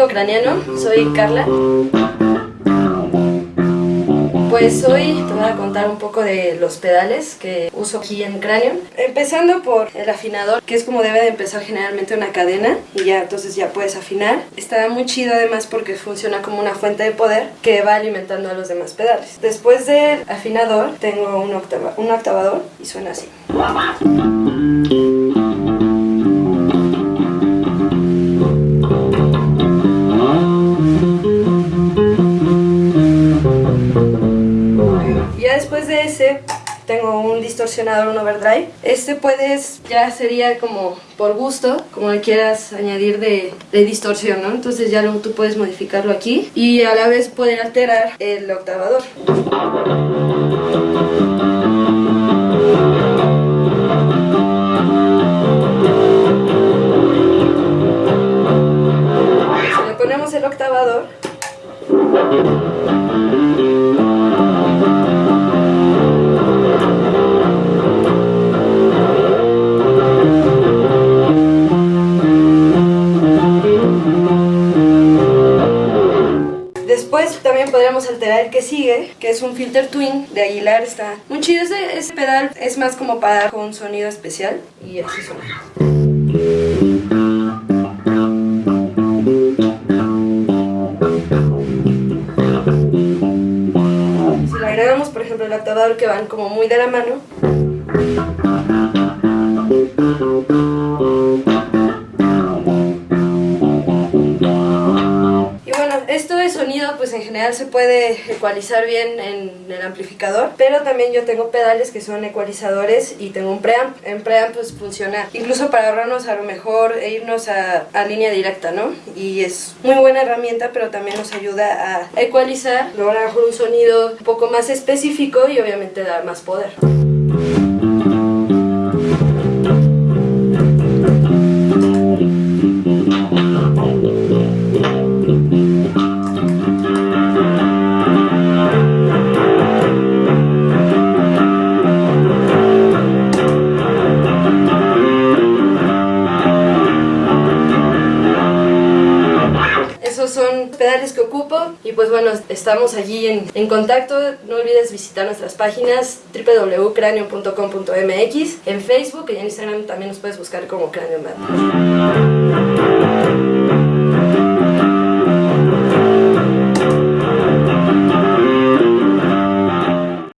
amigo craniano, soy Carla. Pues hoy te voy a contar un poco de los pedales que uso aquí en Cráneo. Empezando por el afinador, que es como debe de empezar generalmente una cadena y ya entonces ya puedes afinar. Está muy chido además porque funciona como una fuente de poder que va alimentando a los demás pedales. Después del afinador tengo un, octava, un octavador y suena así. Tengo un distorsionador, un overdrive. Este puedes, ya sería como por gusto, como le quieras añadir de, distorsión, ¿no? Entonces ya tú puedes modificarlo aquí y a la vez poder alterar el octavador. Si le ponemos el octavador, Después también podríamos alterar el que sigue, que es un filter twin de Aguilar, está muy chido. Ese pedal es más como para dar un sonido especial y así suena. Si le agregamos, por ejemplo, el octavador que van como muy de la mano, sonido pues en general se puede ecualizar bien en el amplificador, pero también yo tengo pedales que son ecualizadores y tengo un preamp. En preamp pues funciona incluso para ahorrarnos a lo mejor e irnos a, a línea directa, ¿no? Y es muy buena herramienta, pero también nos ayuda a ecualizar, lograr un sonido un poco más específico y obviamente dar más poder. Esos son pedales que ocupo y pues bueno, estamos allí en, en contacto. No olvides visitar nuestras páginas www.cranio.com.mx, en Facebook y en Instagram también nos puedes buscar como Cranio Band.